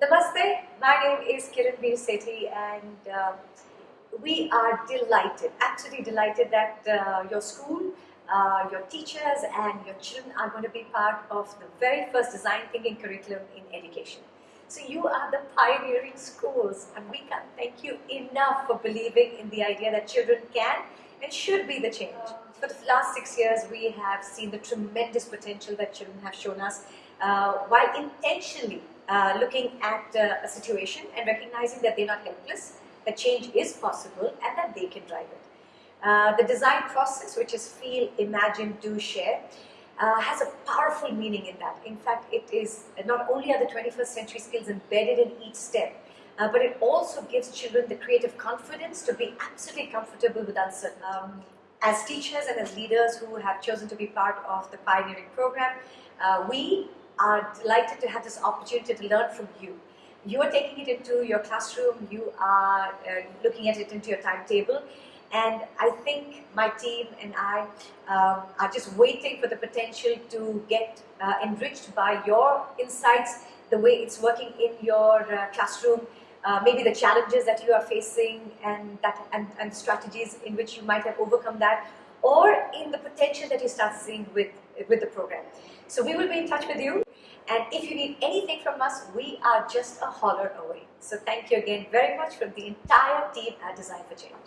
Namaste, my name is Kiran Bir Sethi and uh, we are delighted, absolutely delighted that uh, your school, uh, your teachers and your children are going to be part of the very first design thinking curriculum in education. So you are the pioneering schools and we can't thank you enough for believing in the idea that children can and should be the change. For the last six years we have seen the tremendous potential that children have shown us uh, while intentionally uh, looking at uh, a situation and recognizing that they're not helpless, that change is possible and that they can drive it. Uh, the design process, which is feel, imagine, do, share, uh, has a powerful meaning in that. In fact, it is not only are the 21st century skills embedded in each step, uh, but it also gives children the creative confidence to be absolutely comfortable with uncertainty. Um, as teachers and as leaders who have chosen to be part of the pioneering program, uh, we are delighted to have this opportunity to learn from you. You are taking it into your classroom, you are uh, looking at it into your timetable, and I think my team and I um, are just waiting for the potential to get uh, enriched by your insights, the way it's working in your uh, classroom, uh, maybe the challenges that you are facing and, that, and, and strategies in which you might have overcome that, or in the potential that you start seeing with, with the program. So we will be in touch with you. And if you need anything from us, we are just a holler away. So thank you again very much from the entire team at Design for Change.